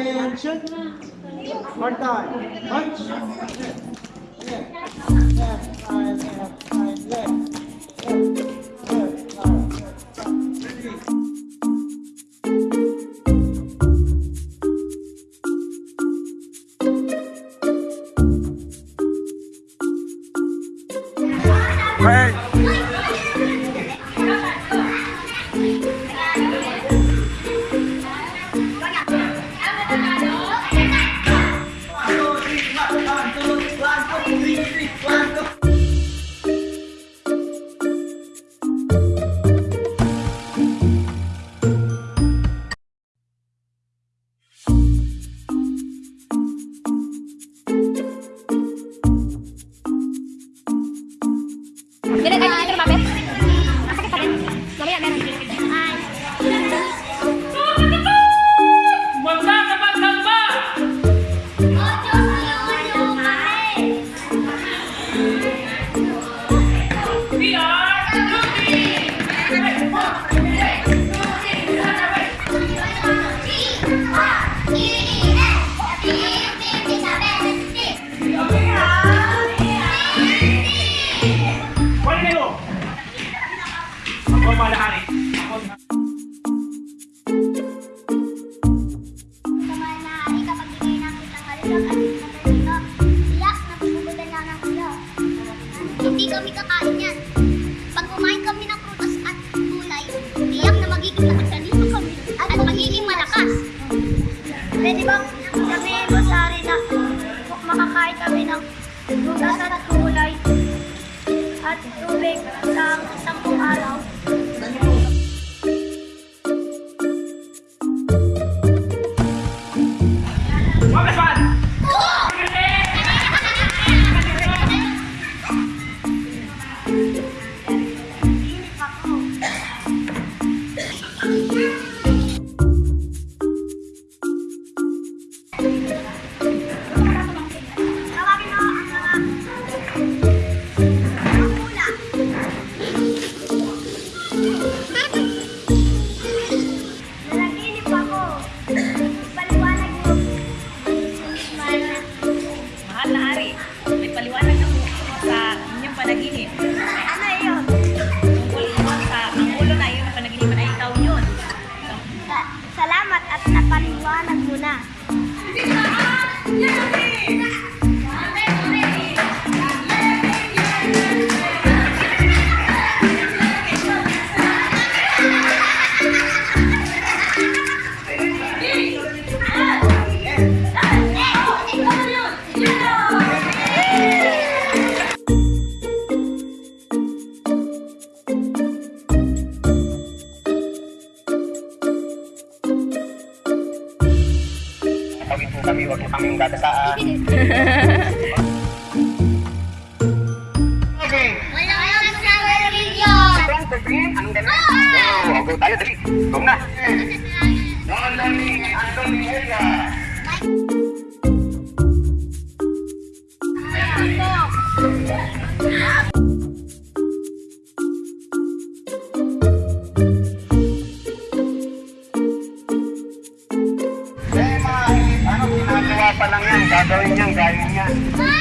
Attention. One time. Punch. Left. Side, left side, Beda kayak gitu rumah, Beb. Sakit, sakit. Mamaya, meron. Hindi kami kakain yan. Pag kumain kami ng prutas at gulay, tiyak na magiging nakasalita kami at magiging malakas. Pwede bang kami masari na makakain kami ng prutas at gulay at tubig sa Kami, huwag po kaming gatasaan. Okay. Wala lang sa video. Anong? Oh, tayo, dali. Go na. Don Dani, Anthony Area. Gagawin yan, gaya niyan.